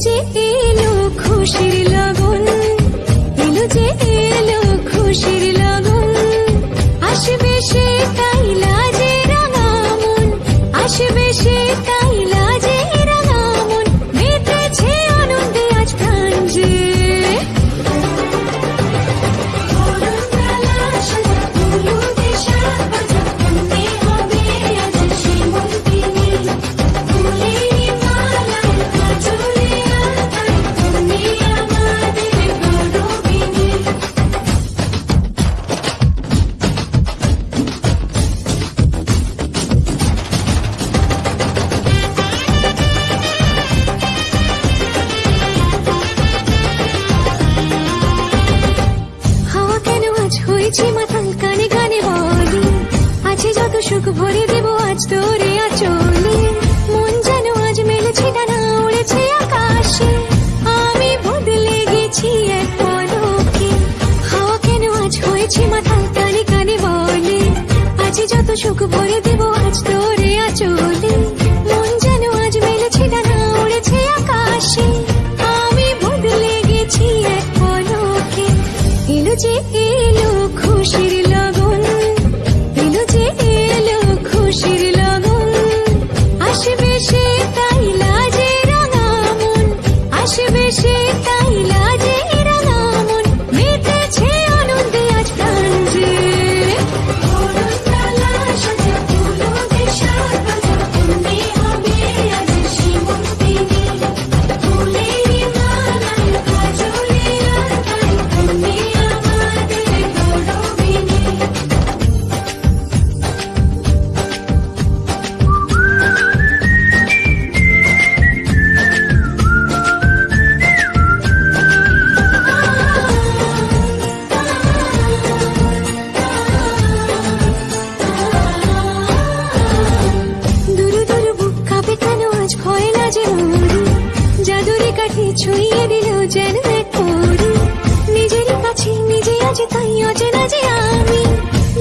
যে এলো খুশির হয়েছে মাথাল কানে কানে বলি। আছে যত সুখ ভরে দেব, আজ তোরে আচলে। মন যেন আজ মেলেছে ডানা উড়েছে আকাশে। আমি বদলে গেছি এক পলকে। হাওয়া কেন আজ হয়েছে মাথাল কানে কানে বলে। আছে যত সুখ ভরে দেব, আজ তোরে আচলে। মন যেন আজ মেলেছে ডানা উড়েছে আকাশে। আমি বদলে গেছি এক পলকে। এলো যে আসবে সে তাই আজ ভয় লাজে মরি। জাদুরে কাঠি ছুঁয়ে দিল যেন এক পরি। নিজেরই কাছে নিজে আছে তাই অচেনা যে আমি।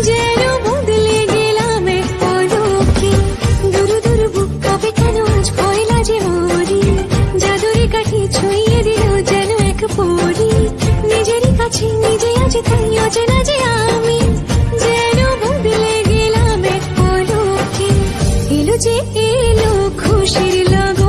যেন বদলে গেলাম এক পলকে দুরু দুরু বুক কাঁপে কেন আজ ভয় লাজে মরি। জাদুরে কাঠি ছুঁয়ে দিল যেন এক পরি। নিজেরই কাছে নিজে আছে তাই অচেনা এলো খুশির লগন